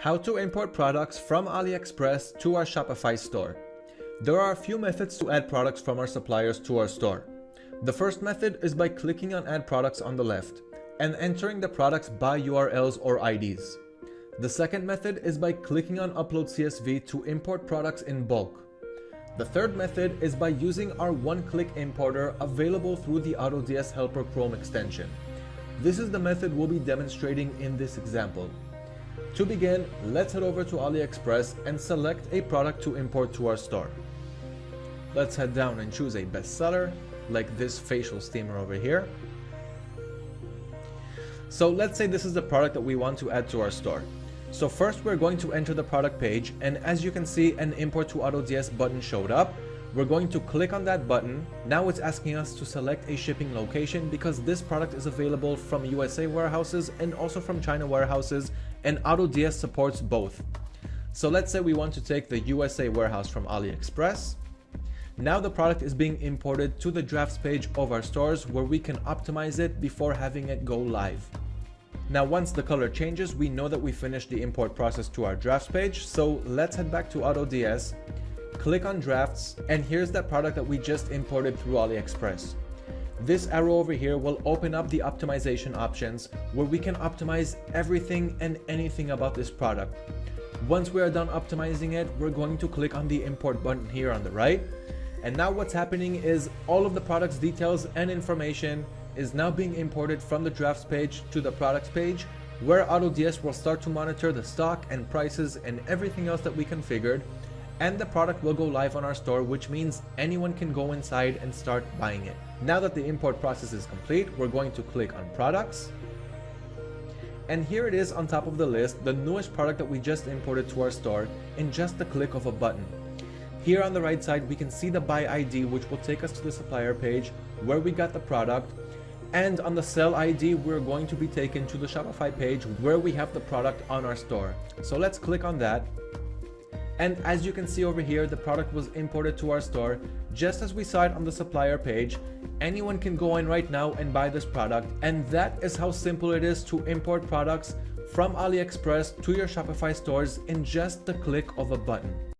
How to import products from AliExpress to our Shopify store. There are a few methods to add products from our suppliers to our store. The first method is by clicking on add products on the left and entering the products by URLs or IDs. The second method is by clicking on upload CSV to import products in bulk. The third method is by using our one-click importer available through the AutoDS Helper Chrome extension. This is the method we'll be demonstrating in this example. To begin, let's head over to AliExpress and select a product to import to our store. Let's head down and choose a bestseller, like this facial steamer over here. So let's say this is the product that we want to add to our store. So first we're going to enter the product page and as you can see an import to AutoDS button showed up. We're going to click on that button. Now it's asking us to select a shipping location because this product is available from USA warehouses and also from China warehouses and AutoDS supports both. So let's say we want to take the USA warehouse from AliExpress. Now the product is being imported to the drafts page of our stores where we can optimize it before having it go live. Now once the color changes, we know that we finished the import process to our drafts page. So let's head back to AutoDS click on drafts, and here's that product that we just imported through AliExpress. This arrow over here will open up the optimization options where we can optimize everything and anything about this product. Once we are done optimizing it, we're going to click on the import button here on the right. And now what's happening is all of the product's details and information is now being imported from the drafts page to the products page where AutoDS will start to monitor the stock and prices and everything else that we configured and the product will go live on our store which means anyone can go inside and start buying it. Now that the import process is complete, we're going to click on products and here it is on top of the list, the newest product that we just imported to our store in just the click of a button. Here on the right side, we can see the buy ID, which will take us to the supplier page where we got the product. And on the sell ID, we're going to be taken to the Shopify page where we have the product on our store. So let's click on that. And as you can see over here, the product was imported to our store just as we saw it on the supplier page. Anyone can go in right now and buy this product. And that is how simple it is to import products from AliExpress to your Shopify stores in just the click of a button.